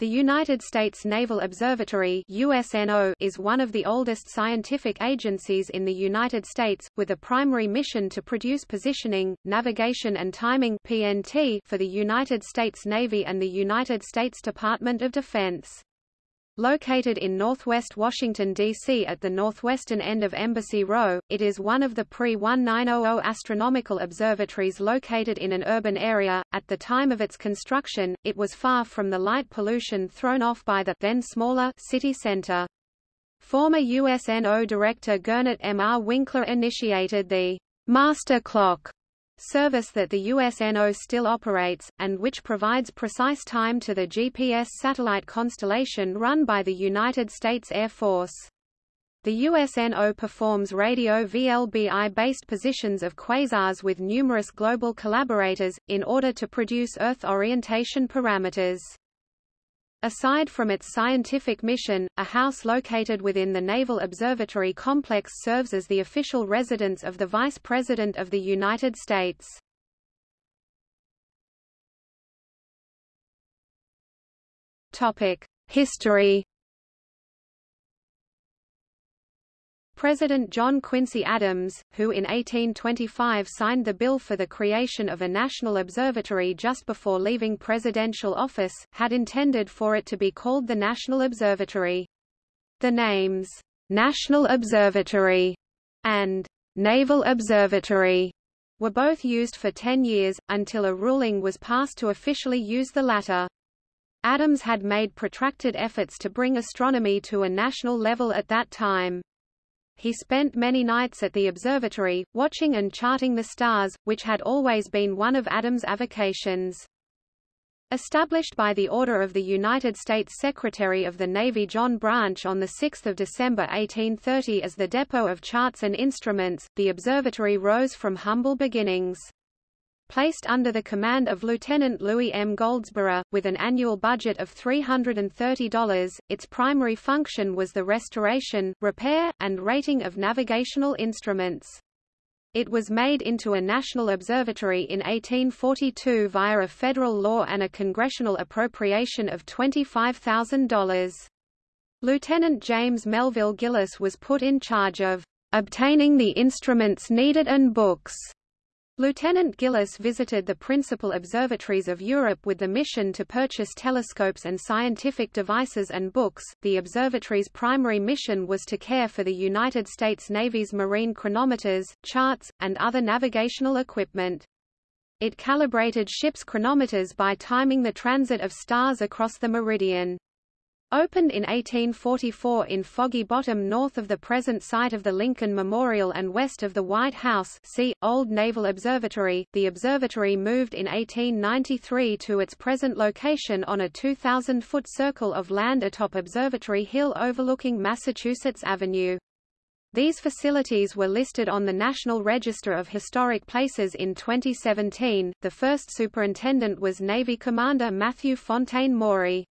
The United States Naval Observatory USNO is one of the oldest scientific agencies in the United States, with a primary mission to produce positioning, navigation and timing PNT for the United States Navy and the United States Department of Defense. Located in northwest Washington, D.C. at the northwestern end of Embassy Row, it is one of the pre-1900 astronomical observatories located in an urban area. At the time of its construction, it was far from the light pollution thrown off by the then smaller city center. Former USNO director Gernot M. R. Winkler initiated the Master Clock service that the USNO still operates, and which provides precise time to the GPS satellite constellation run by the United States Air Force. The USNO performs radio VLBI-based positions of quasars with numerous global collaborators, in order to produce Earth orientation parameters. Aside from its scientific mission, a house located within the Naval Observatory Complex serves as the official residence of the Vice President of the United States. History President John Quincy Adams, who in 1825 signed the bill for the creation of a national observatory just before leaving presidential office, had intended for it to be called the National Observatory. The names, National Observatory and Naval Observatory were both used for ten years, until a ruling was passed to officially use the latter. Adams had made protracted efforts to bring astronomy to a national level at that time. He spent many nights at the observatory, watching and charting the stars, which had always been one of Adams' avocations. Established by the order of the United States Secretary of the Navy John Branch on 6 December 1830 as the depot of charts and instruments, the observatory rose from humble beginnings. Placed under the command of Lieutenant Louis M. Goldsborough, with an annual budget of $330, its primary function was the restoration, repair, and rating of navigational instruments. It was made into a national observatory in 1842 via a federal law and a congressional appropriation of $25,000. Lieutenant James Melville Gillis was put in charge of obtaining the instruments needed and books Lieutenant Gillis visited the principal observatories of Europe with the mission to purchase telescopes and scientific devices and books. The observatory's primary mission was to care for the United States Navy's marine chronometers, charts, and other navigational equipment. It calibrated ships' chronometers by timing the transit of stars across the meridian. Opened in 1844 in Foggy Bottom north of the present site of the Lincoln Memorial and west of the White House see, Old Naval Observatory, the observatory moved in 1893 to its present location on a 2,000-foot circle of land atop Observatory Hill overlooking Massachusetts Avenue. These facilities were listed on the National Register of Historic Places in 2017. The first superintendent was Navy Commander Matthew Fontaine Maury.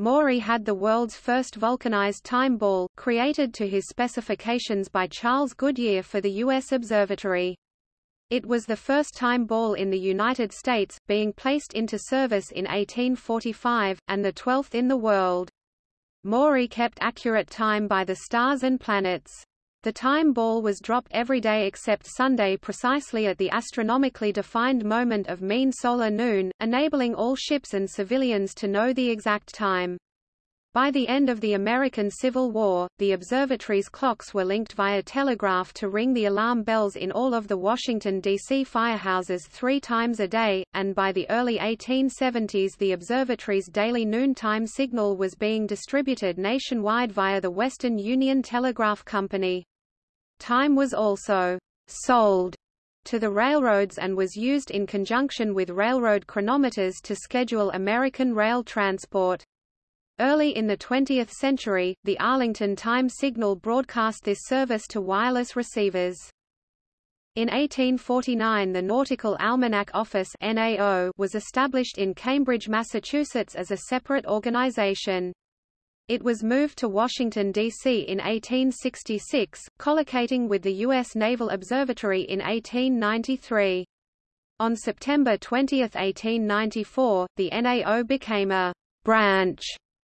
Maury had the world's first vulcanized time ball, created to his specifications by Charles Goodyear for the U.S. Observatory. It was the first time ball in the United States, being placed into service in 1845, and the twelfth in the world. Maury kept accurate time by the stars and planets. The time ball was dropped every day except Sunday precisely at the astronomically defined moment of mean solar noon, enabling all ships and civilians to know the exact time. By the end of the American Civil War, the observatory's clocks were linked via telegraph to ring the alarm bells in all of the Washington, D.C. firehouses three times a day, and by the early 1870s the observatory's daily noontime signal was being distributed nationwide via the Western Union Telegraph Company. Time was also sold to the railroads and was used in conjunction with railroad chronometers to schedule American rail transport. Early in the 20th century, the Arlington Time Signal broadcast this service to wireless receivers. In 1849 the Nautical Almanac Office NAO was established in Cambridge, Massachusetts as a separate organization. It was moved to Washington, D.C. in 1866, collocating with the U.S. Naval Observatory in 1893. On September 20, 1894, the NAO became a branch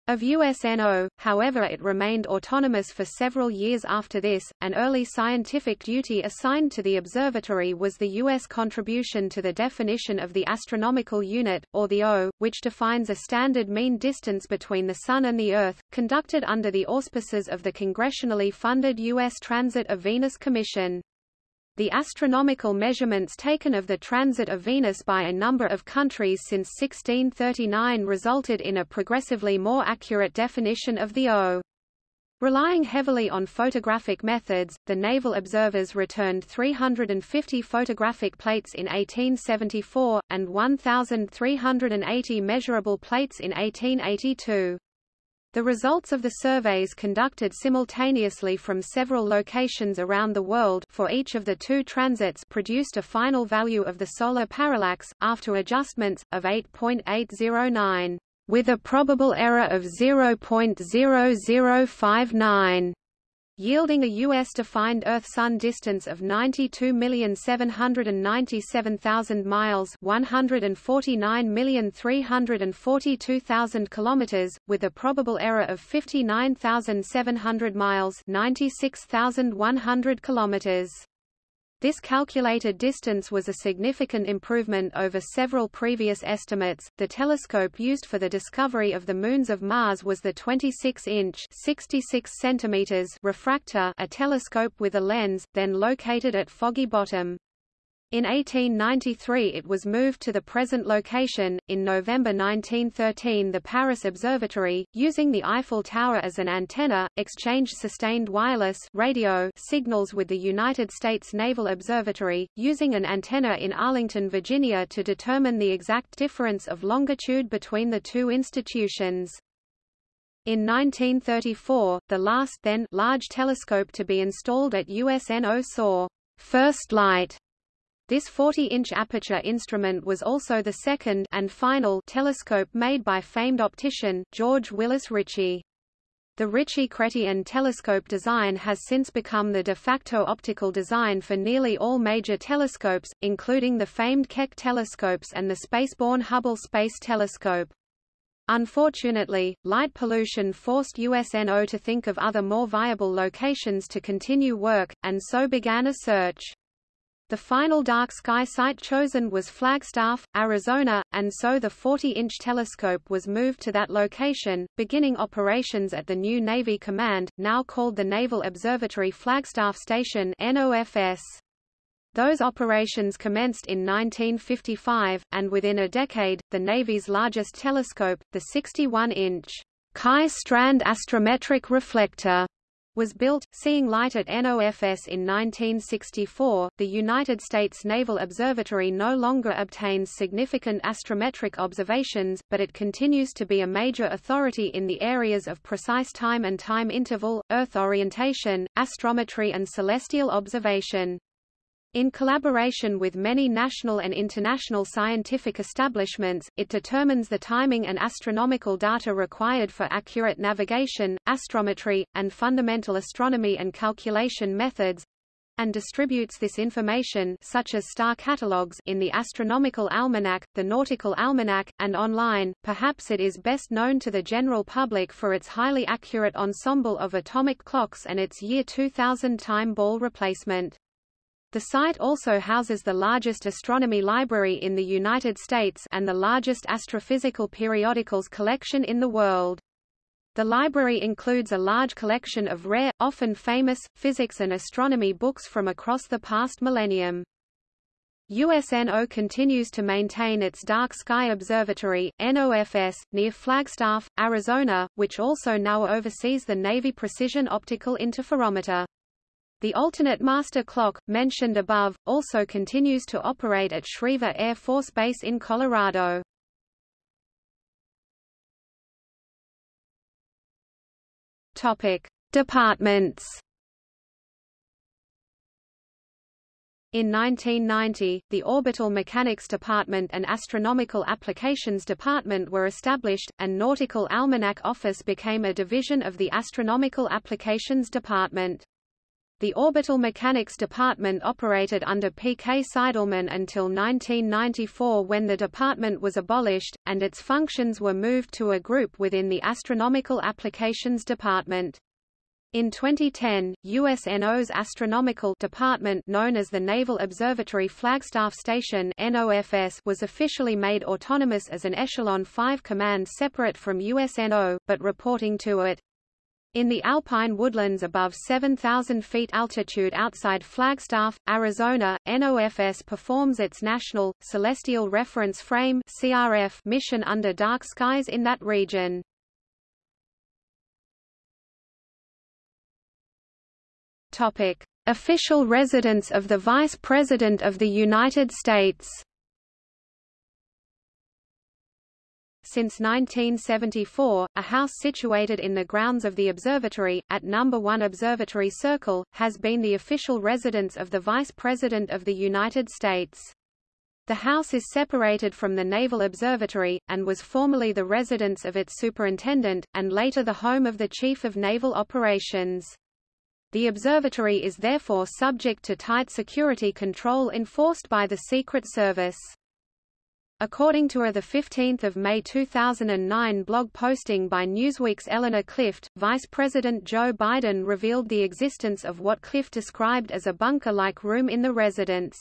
of USNO, however it remained autonomous for several years after this. An early scientific duty assigned to the observatory was the U.S. contribution to the definition of the astronomical unit, or the O, which defines a standard mean distance between the Sun and the Earth, conducted under the auspices of the congressionally funded U.S. Transit of Venus Commission. The astronomical measurements taken of the transit of Venus by a number of countries since 1639 resulted in a progressively more accurate definition of the O. Relying heavily on photographic methods, the naval observers returned 350 photographic plates in 1874, and 1,380 measurable plates in 1882. The results of the surveys conducted simultaneously from several locations around the world for each of the two transits produced a final value of the solar parallax, after adjustments, of 8.809, with a probable error of 0.0059 yielding a U.S.-defined Earth-Sun distance of 92,797,000 miles 149,342,000 kilometers, with a probable error of 59,700 miles 96,100 kilometers. This calculated distance was a significant improvement over several previous estimates. The telescope used for the discovery of the moons of Mars was the 26-inch (66 centimeters) refractor, a telescope with a lens, then located at Foggy Bottom. In 1893 it was moved to the present location. In November 1913 the Paris Observatory, using the Eiffel Tower as an antenna, exchanged sustained wireless radio signals with the United States Naval Observatory, using an antenna in Arlington, Virginia to determine the exact difference of longitude between the two institutions. In 1934, the last then large telescope to be installed at USNO saw first light this 40-inch aperture instrument was also the second and final telescope made by famed optician, George Willis Ritchie. The Ritchie-Chrétien telescope design has since become the de facto optical design for nearly all major telescopes, including the famed Keck telescopes and the spaceborne Hubble Space Telescope. Unfortunately, light pollution forced USNO to think of other more viable locations to continue work, and so began a search. The final dark sky site chosen was Flagstaff, Arizona, and so the 40-inch telescope was moved to that location, beginning operations at the new Navy Command, now called the Naval Observatory Flagstaff Station NOFS. Those operations commenced in 1955, and within a decade, the Navy's largest telescope, the 61-inch Kaj Strand Astrometric Reflector, was built, seeing light at NOFS in 1964. The United States Naval Observatory no longer obtains significant astrometric observations, but it continues to be a major authority in the areas of precise time and time interval, Earth orientation, astrometry and celestial observation. In collaboration with many national and international scientific establishments, it determines the timing and astronomical data required for accurate navigation, astrometry, and fundamental astronomy and calculation methods, and distributes this information such as star catalogues in the Astronomical Almanac, the Nautical Almanac, and online. Perhaps it is best known to the general public for its highly accurate ensemble of atomic clocks and its year 2000 time ball replacement. The site also houses the largest astronomy library in the United States and the largest astrophysical periodicals collection in the world. The library includes a large collection of rare, often famous, physics and astronomy books from across the past millennium. USNO continues to maintain its Dark Sky Observatory, NOFS, near Flagstaff, Arizona, which also now oversees the Navy Precision Optical Interferometer. The alternate master clock, mentioned above, also continues to operate at Schriever Air Force Base in Colorado. Departments. In 1990, the Orbital Mechanics Department and Astronomical Applications Department were established, and Nautical Almanac Office became a division of the Astronomical Applications Department. The Orbital Mechanics Department operated under P. K. Seidelmann until 1994 when the department was abolished, and its functions were moved to a group within the Astronomical Applications Department. In 2010, USNO's astronomical department known as the Naval Observatory Flagstaff Station NOFS was officially made autonomous as an Echelon 5 command separate from USNO, but reporting to it. In the alpine woodlands above 7,000 feet altitude outside Flagstaff, Arizona, NOFS performs its National, Celestial Reference Frame CRF mission under dark skies in that region. Topic. Official residence of the Vice President of the United States Since 1974, a house situated in the grounds of the observatory, at No. 1 Observatory Circle, has been the official residence of the Vice President of the United States. The house is separated from the Naval Observatory, and was formerly the residence of its superintendent, and later the home of the Chief of Naval Operations. The observatory is therefore subject to tight security control enforced by the Secret Service. According to a 15 May 2009 blog posting by Newsweek's Eleanor Clift, Vice President Joe Biden revealed the existence of what Clift described as a bunker-like room in the residence.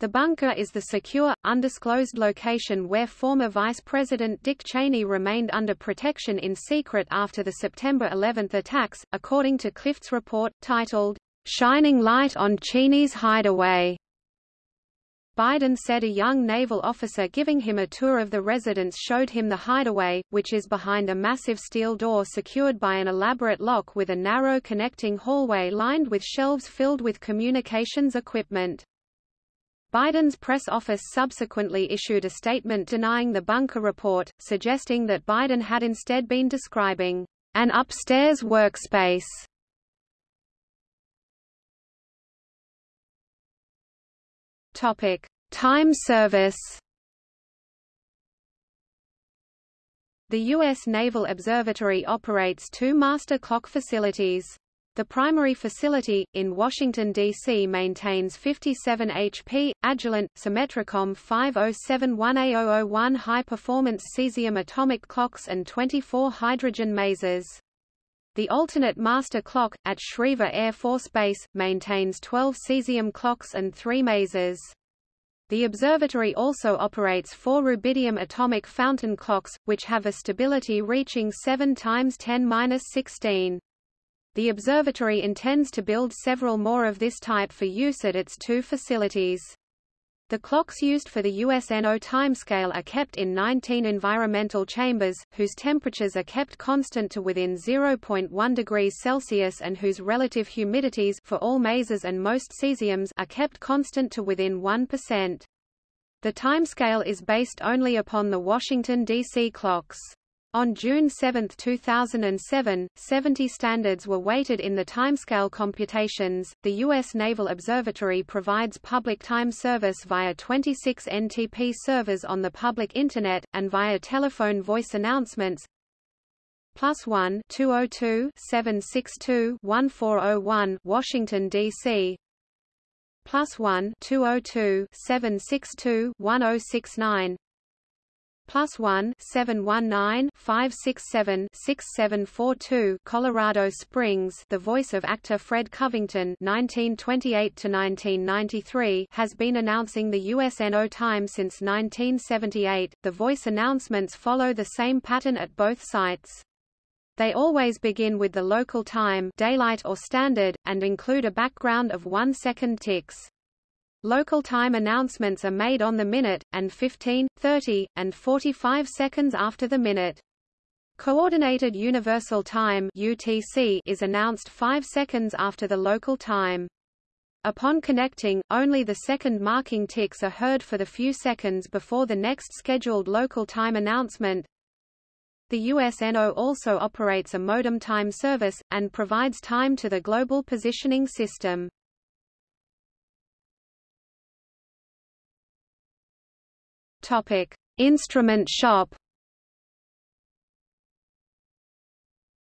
The bunker is the secure, undisclosed location where former Vice President Dick Cheney remained under protection in secret after the September 11 attacks, according to Clift's report, titled, Shining Light on Cheney's Hideaway. Biden said a young naval officer giving him a tour of the residence showed him the hideaway, which is behind a massive steel door secured by an elaborate lock with a narrow connecting hallway lined with shelves filled with communications equipment. Biden's press office subsequently issued a statement denying the bunker report, suggesting that Biden had instead been describing an upstairs workspace. Topic: Time service. The U.S. Naval Observatory operates two master clock facilities. The primary facility, in Washington, D.C. maintains 57 HP, Agilent, Symmetricom 5071A001 high-performance cesium atomic clocks and 24 hydrogen masers. The alternate master clock, at Schriever Air Force Base, maintains 12 cesium clocks and 3 masers. The observatory also operates four rubidium atomic fountain clocks, which have a stability reaching 7 times 10-16. The observatory intends to build several more of this type for use at its two facilities. The clocks used for the USNO timescale are kept in 19 environmental chambers, whose temperatures are kept constant to within 0.1 degrees Celsius and whose relative humidities for all masers and most cesiums are kept constant to within 1%. The timescale is based only upon the Washington, D.C. clocks. On June 7, 2007, 70 standards were weighted in the timescale computations. The U.S. Naval Observatory provides public time service via 26 NTP servers on the public Internet, and via telephone voice announcements. Plus 1 202 762 1401 Washington, D.C. Plus 1 202 762 1069 plus 1 719 567 6742 Colorado Springs. The voice of actor Fred Covington 1928 to 1993 has been announcing the USNO time since 1978 The voice announcements follow the same pattern at both sites. They always begin with the local time daylight or standard, and include a background of one second ticks. Local time announcements are made on the minute, and 15, 30, and 45 seconds after the minute. Coordinated Universal Time UTC is announced 5 seconds after the local time. Upon connecting, only the second marking ticks are heard for the few seconds before the next scheduled local time announcement. The USNO also operates a modem time service, and provides time to the Global Positioning System. Topic: Instrument shop.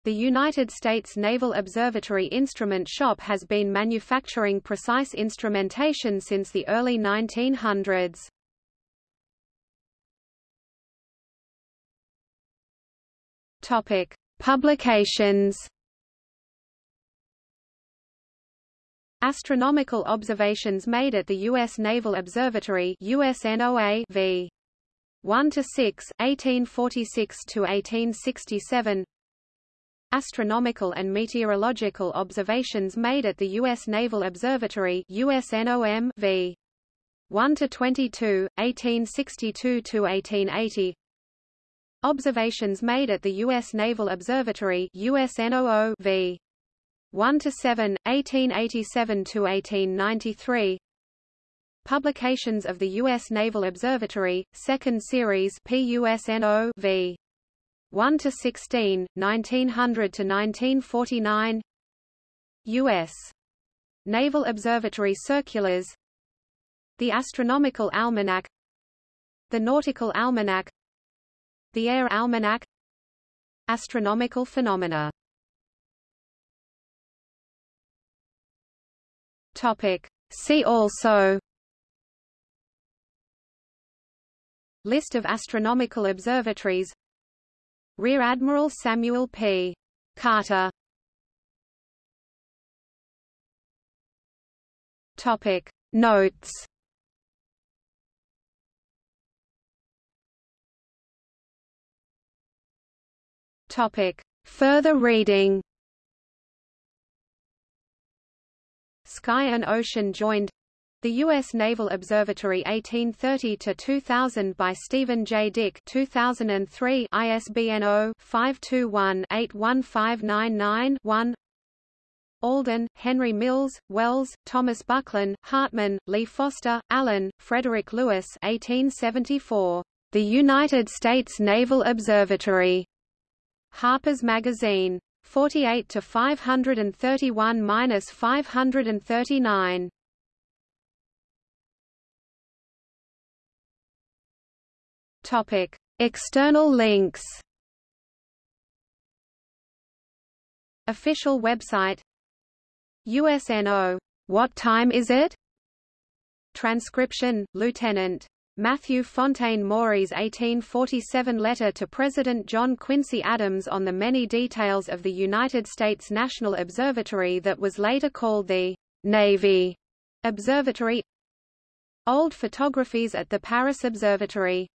The United States Naval Observatory Instrument Shop has been manufacturing precise instrumentation since the early 1900s. Topic: Publications. Astronomical observations made at the U.S. Naval Observatory USNOA v. 1 to 6, 1846 to 1867. Astronomical and meteorological observations made at the U.S. Naval Observatory USNOM v. 1 to 22, 1862 to 1880. Observations made at the U.S. Naval Observatory USNOO v. 1 to 7, 1887 to 1893. Publications of the U.S. Naval Observatory, Second Series PUSNO v. 1 to 16, 1900 to 1949. U.S. Naval Observatory Circulars. The Astronomical Almanac. The Nautical Almanac. The Air Almanac Astronomical phenomena Topic. See also List of astronomical observatories Rear Admiral Samuel P. Carter Topic. Notes Topic. Further reading Sky and Ocean joined the U.S. Naval Observatory 1830-2000 by Stephen J. Dick 2003 ISBN 0-521-81599-1 Alden, Henry Mills, Wells, Thomas Bucklin, Hartman, Lee Foster, Allen, Frederick Lewis 1874. The United States Naval Observatory. Harper's Magazine. 48 to 531-539. Topic: External links. Official website. USNO. What time is it? Transcription: Lieutenant Matthew Fontaine Maury's 1847 letter to President John Quincy Adams on the many details of the United States National Observatory that was later called the Navy Observatory Old photographies at the Paris Observatory